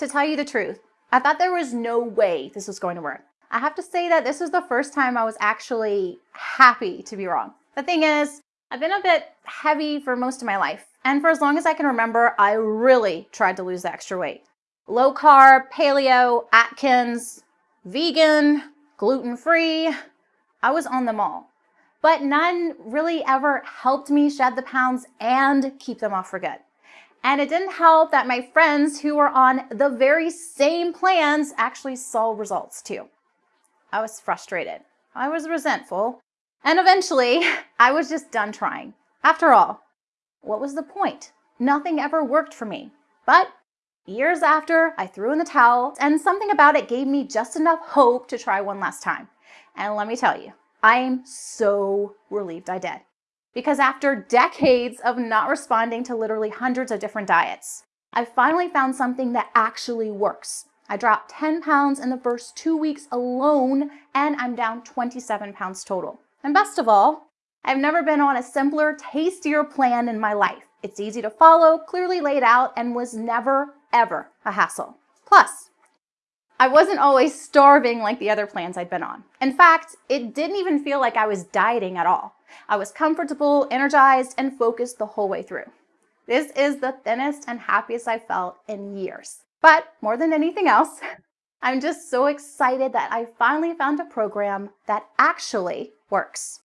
To tell you the truth, I thought there was no way this was going to work. I have to say that this was the first time I was actually happy to be wrong. The thing is, I've been a bit heavy for most of my life, and for as long as I can remember, I really tried to lose the extra weight. Low carb, paleo, Atkins, vegan, gluten-free, I was on them all. But none really ever helped me shed the pounds and keep them off for good. And it didn't help that my friends who were on the very same plans actually saw results too. I was frustrated. I was resentful. And eventually, I was just done trying. After all, what was the point? Nothing ever worked for me. But years after, I threw in the towel, and something about it gave me just enough hope to try one last time. And let me tell you, I'm so relieved I did because after decades of not responding to literally hundreds of different diets, I finally found something that actually works. I dropped 10 pounds in the first two weeks alone, and I'm down 27 pounds total. And best of all, I've never been on a simpler, tastier plan in my life. It's easy to follow, clearly laid out, and was never, ever a hassle. Plus, I wasn't always starving like the other plans I'd been on. In fact, it didn't even feel like I was dieting at all. I was comfortable, energized, and focused the whole way through. This is the thinnest and happiest I've felt in years. But more than anything else, I'm just so excited that I finally found a program that actually works.